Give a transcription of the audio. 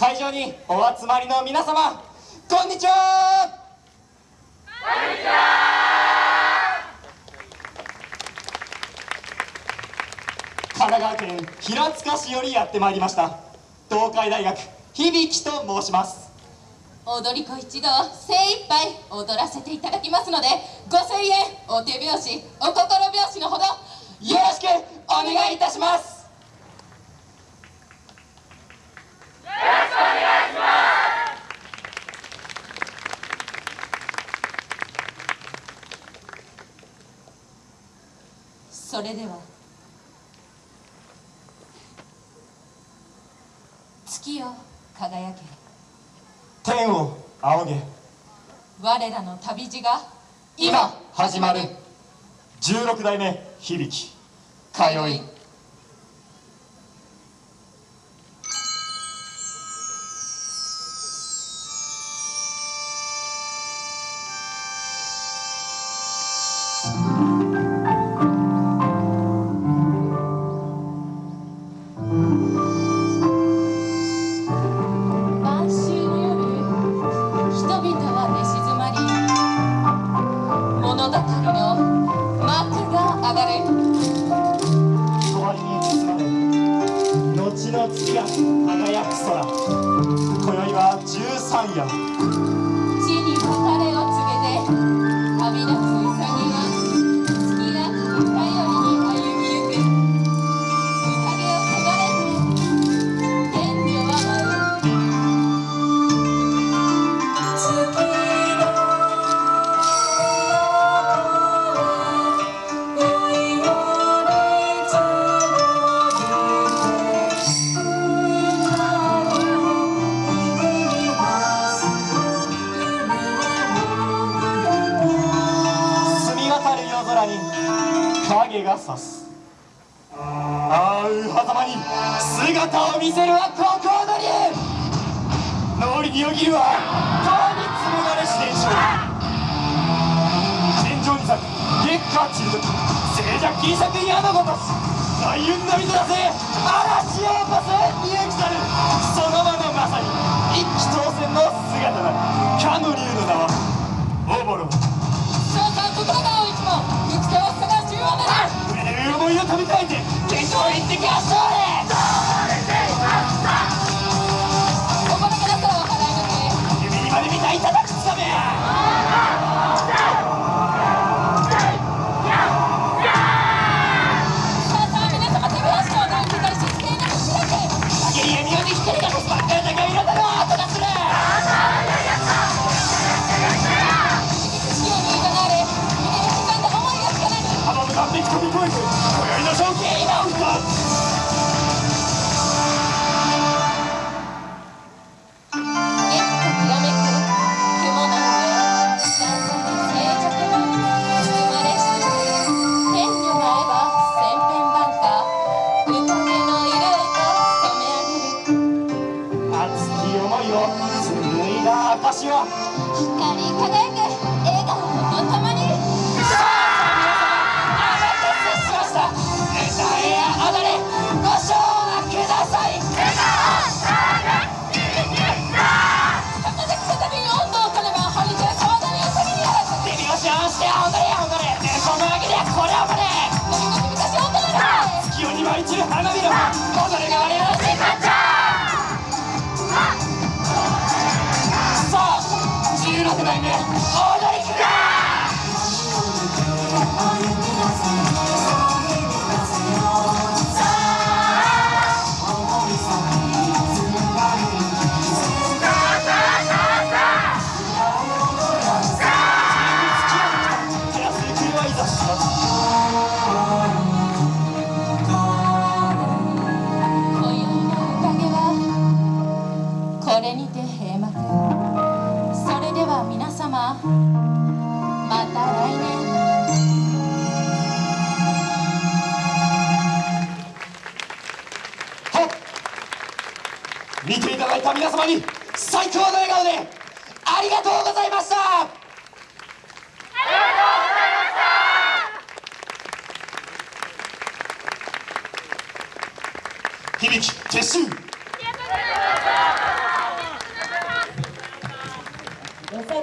会場にお集まりの皆様こんにちは。こんにちは神奈川県平塚市よりやってまいりました東海大学響と申します。踊り子一同精一杯踊らせていただきますのでご声援お手拍子お心拍子のほどよろしくお願いいたします。それでは月よ輝け。天を仰げ。我らの旅路が今始まる。16代目響。通い物語の幕が上がれ。終わりに包まれ後の月が輝く空。今宵は十三夜。影が差す。あう狭間に姿を見せるはここの竜脳裏によぎるは川に紡がれ自然症天井に咲く月下散る時静寂金作矢のごとし大雲の水だぜ嵐を起こす勇気たる。その場のまさに一気当選の姿 ¡Cállate! 光り輝く。危ないね。様。また来年。はっ。見ていただいた皆様に最高の笑顔でありがとうございました。響き撤収よさこい